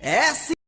É sim.